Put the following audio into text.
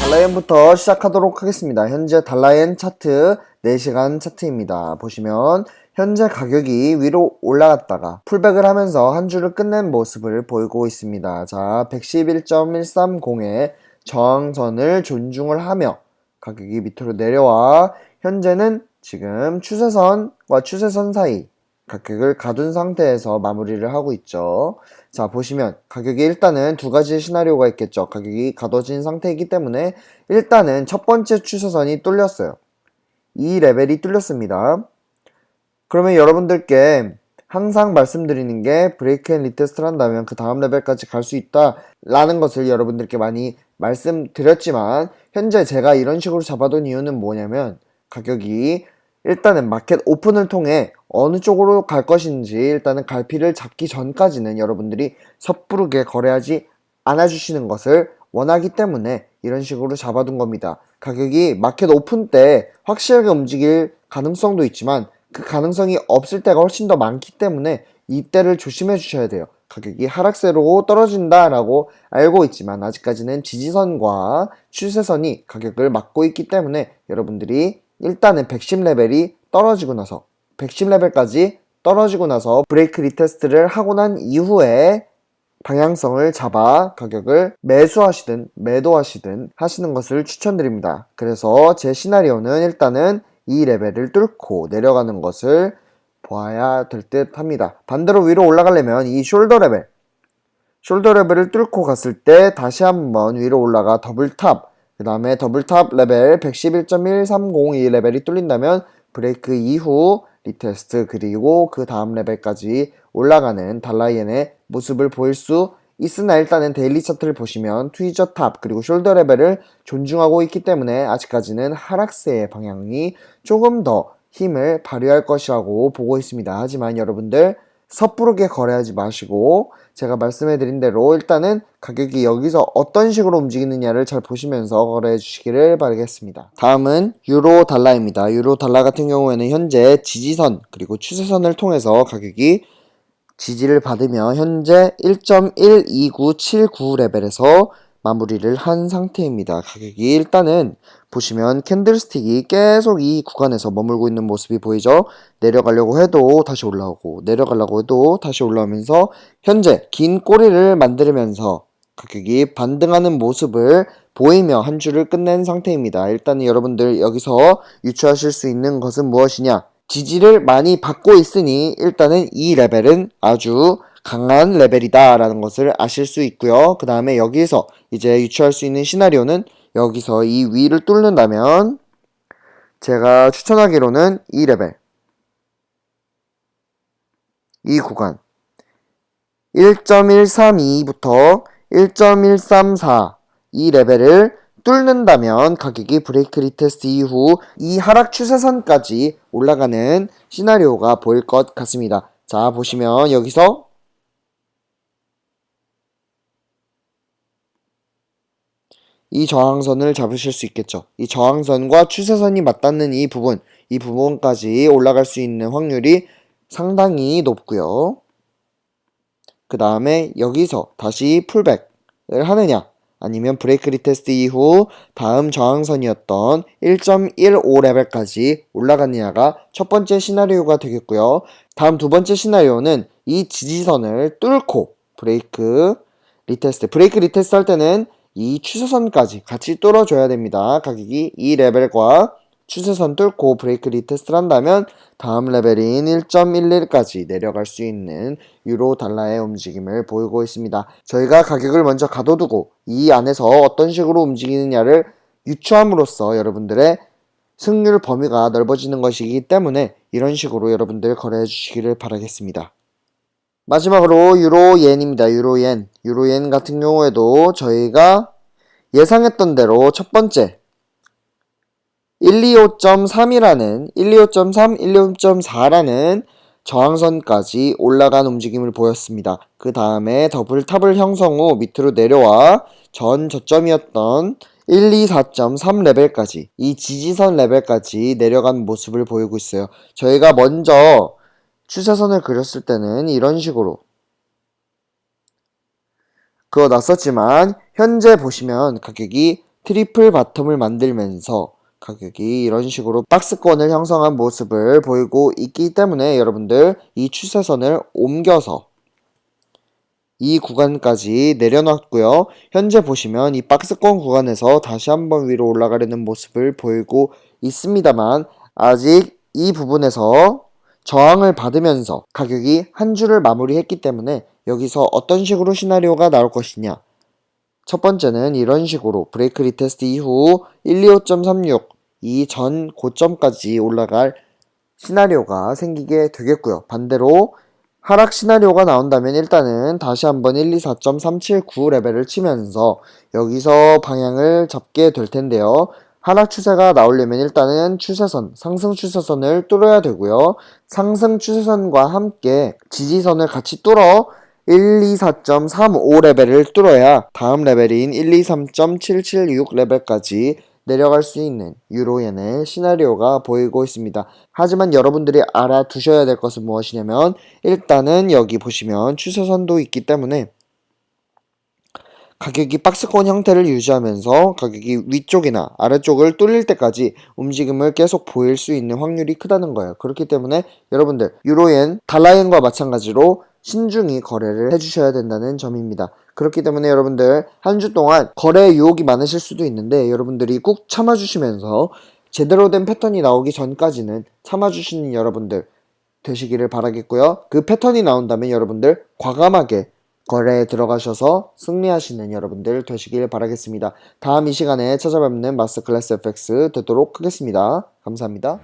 달라이엔부터 시작하도록 하겠습니다. 현재 달라이엔 차트 4시간 차트입니다. 보시면 현재 가격이 위로 올라갔다가 풀백을 하면서 한 주를 끝낸 모습을 보이고 있습니다. 자, 111.130의 저항선을 존중을 하며 가격이 밑으로 내려와 현재는 지금 추세선과 추세선 사이 가격을 가둔 상태에서 마무리를 하고 있죠. 자, 보시면 가격이 일단은 두 가지 시나리오가 있겠죠. 가격이 가둬진 상태이기 때문에 일단은 첫 번째 추세선이 뚫렸어요. 이 레벨이 뚫렸습니다. 그러면 여러분들께 항상 말씀드리는 게 break and retest를 한다면 그 다음 레벨까지 갈 수 있다 라는 것을 여러분들께 많이 말씀드렸지만 현재 제가 이런 식으로 잡아둔 이유는 뭐냐면 가격이 일단은 market open을 통해 어느 쪽으로 갈 것인지 일단은 갈피를 잡기 전까지는 여러분들이 섣부르게 거래하지 않아 주시는 것을 원하기 때문에 이런 식으로 잡아둔 겁니다. 가격이 market open 때 확실하게 움직일 가능성도 있지만 그 가능성이 없을 때가 훨씬 더 많기 때문에 이때를 조심해 주셔야 돼요. 가격이 하락세로 떨어진다라고 알고 있지만 아직까지는 지지선과 추세선이 가격을 막고 있기 때문에 여러분들이 일단은 110레벨이 떨어지고 나서 110레벨까지 떨어지고 나서 break retest를 하고 난 이후에 방향성을 잡아 가격을 매수하시든 매도하시든 하시는 것을 추천드립니다. 그래서 제 시나리오는 일단은 이 레벨을 뚫고 내려가는 것을 보아야 될 듯 합니다. 반대로 위로 올라가려면 이 shoulder 레벨 shoulder 레벨을 뚫고 갔을 때 다시 한번 위로 올라가 double top 그 다음에 double top 레벨 111.130이 레벨이 뚫린다면 브레이크 이후 retest 그리고 그 다음 레벨까지 올라가는 달러 엔의 모습을 보일 수 있으나 일단은 daily 차트를 보시면 tweezer top 그리고 shoulder 레벨을 존중하고 있기 때문에 아직까지는 하락세의 방향이 조금 더 힘을 발휘할 것이라고 보고 있습니다. 하지만 여러분들 섣부르게 거래하지 마시고 제가 말씀해드린 대로 일단은 가격이 여기서 어떤 식으로 움직이느냐를 잘 보시면서 거래해 주시기를 바라겠습니다. 다음은 유로 달러입니다. 유로 달러 같은 경우에는 현재 지지선 그리고 추세선을 통해서 가격이 지지를 받으며 현재 1.12979 레벨에서 마무리를 한 상태입니다. 가격이 일단은 보시면 캔들스틱이 계속 이 구간에서 머물고 있는 모습이 보이죠? 내려가려고 해도 다시 올라오고 내려가려고 해도 다시 올라오면서 현재 긴 꼬리를 만들면서 가격이 반등하는 모습을 보이며 한 주를 끝낸 상태입니다. 일단 여러분들 여기서 유추하실 수 있는 것은 무엇이냐? 지지를 많이 받고 있으니 일단은 이 레벨은 아주 강한 레벨이다 라는 것을 아실 수 있고요. 그 다음에 여기서 이제 유추할 수 있는 시나리오는 여기서 이 위를 뚫는다면 제가 추천하기로는 이 레벨 이 구간 1.132부터 1.134 이 레벨을 뚫는다면 가격이 break retest 이후 이 하락 추세선까지 올라가는 시나리오가 보일 것 같습니다. 자 보시면 여기서 이 저항선을 잡으실 수 있겠죠. 이 저항선과 추세선이 맞닿는 이 부분, 이 부분까지 올라갈 수 있는 확률이 상당히 높고요. 그 다음에 여기서 다시 pullback을 하느냐 아니면 break retest 이후 다음 저항선이었던 1.15레벨까지 올라가느냐가 첫 번째 시나리오가 되겠고요. 다음 두 번째 시나리오는 이 지지선을 뚫고 브레이크 retest break retest 할 때는 이 추세선까지 같이 뚫어줘야 됩니다. 가격이 이 레벨과 추세선 뚫고 break retest를 한다면 다음 레벨인 1.11까지 내려갈 수 있는 유로 달러의 움직임을 보이고 있습니다. 저희가 가격을 먼저 가둬두고 이 안에서 어떤 식으로 움직이느냐를 유추함으로써 여러분들의 승률 범위가 넓어지는 것이기 때문에 이런 식으로 여러분들 거래해 주시기를 바라겠습니다. 마지막으로 유로옌입니다. 유로옌. 유로옌 같은 경우에도 저희가 예상했던 대로 첫 번째 125.3이라는 125.3, 125.4라는 저항선까지 올라간 움직임을 보였습니다. 그 다음에 더블 탑을 형성 후 밑으로 내려와 전 저점이었던 1, 2, 4.3 레벨까지 이 지지선 레벨까지 내려간 모습을 보이고 있어요. 저희가 먼저 추세선을 그렸을 때는 이런 식으로 그어 놨었지만 현재 보시면 가격이 triple bottom을 만들면서 가격이 이런 식으로 박스권을 형성한 모습을 보이고 있기 때문에 여러분들 이 추세선을 옮겨서 이 구간까지 내려놨고요. 현재 보시면 이 박스권 구간에서 다시 한번 위로 올라가려는 모습을 보이고 있습니다만 아직 이 부분에서 저항을 받으면서 가격이 한 주를 마무리했기 때문에 여기서 어떤 식으로 시나리오가 나올 것이냐 첫 번째는 이런 식으로 break retest 이후 125.36 이 전 고점까지 올라갈 시나리오가 생기게 되겠고요. 반대로 하락 시나리오가 나온다면 일단은 다시 한번 124.379 레벨을 치면서 여기서 방향을 잡게 될 텐데요. 하락 추세가 나오려면 일단은 추세선, 상승 추세선을 뚫어야 되고요. 상승 추세선과 함께 지지선을 같이 뚫어 124.35 레벨을 뚫어야 다음 레벨인 123.776 레벨까지 내려갈 수 있는 유로엔의 시나리오가 보이고 있습니다. 하지만 여러분들이 알아두셔야 될 것은 무엇이냐면 일단은 여기 보시면 추세선도 있기 때문에 가격이 박스권 형태를 유지하면서 가격이 위쪽이나 아래쪽을 뚫릴 때까지 움직임을 계속 보일 수 있는 확률이 크다는 거예요. 그렇기 때문에 여러분들 유로엔, 달러엔과 마찬가지로 신중히 거래를 해주셔야 된다는 점입니다. 그렇기 때문에 여러분들 한 주 동안 거래 유혹이 많으실 수도 있는데 여러분들이 꾹 참아주시면서 제대로 된 패턴이 나오기 전까지는 참아주시는 여러분들 되시기를 바라겠고요. 그 패턴이 나온다면 여러분들 과감하게 거래에 들어가셔서 승리하시는 여러분들 되시길 바라겠습니다. 다음 이 시간에 찾아뵙는 마스터클래스 FX 되도록 하겠습니다. 감사합니다.